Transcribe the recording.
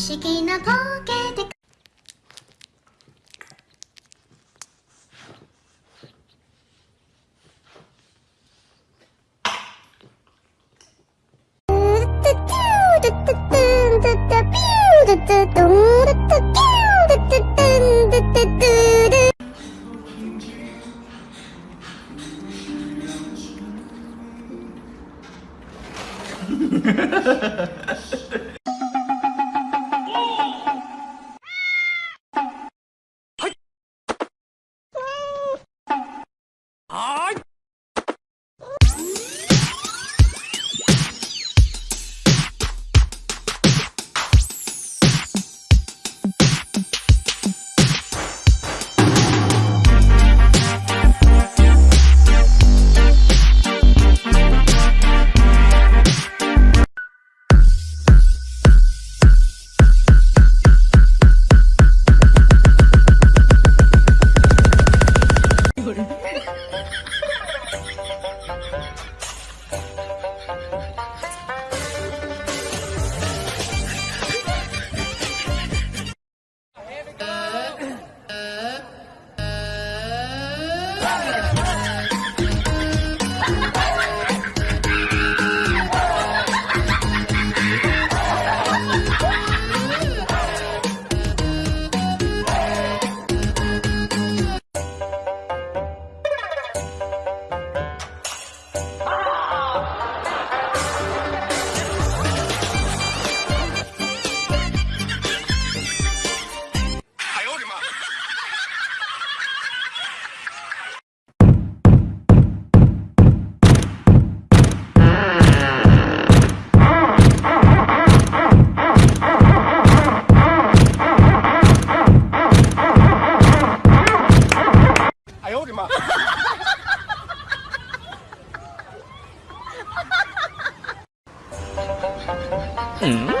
思議なボケでハハハハ Uh...